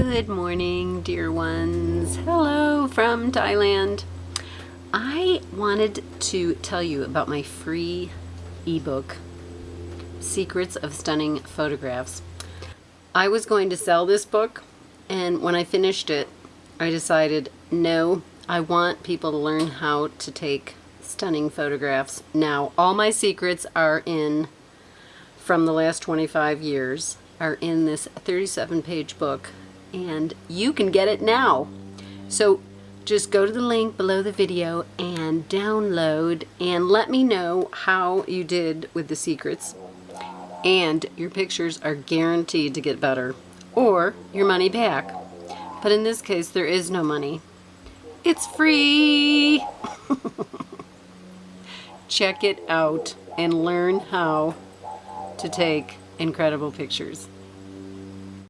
Good morning, dear ones. Hello from Thailand. I wanted to tell you about my free ebook, Secrets of Stunning Photographs. I was going to sell this book, and when I finished it, I decided, no, I want people to learn how to take stunning photographs. Now, all my secrets are in, from the last 25 years, are in this 37 page book and you can get it now. So just go to the link below the video and download and let me know how you did with the secrets. And your pictures are guaranteed to get better or your money back. But in this case, there is no money. It's free! Check it out and learn how to take incredible pictures.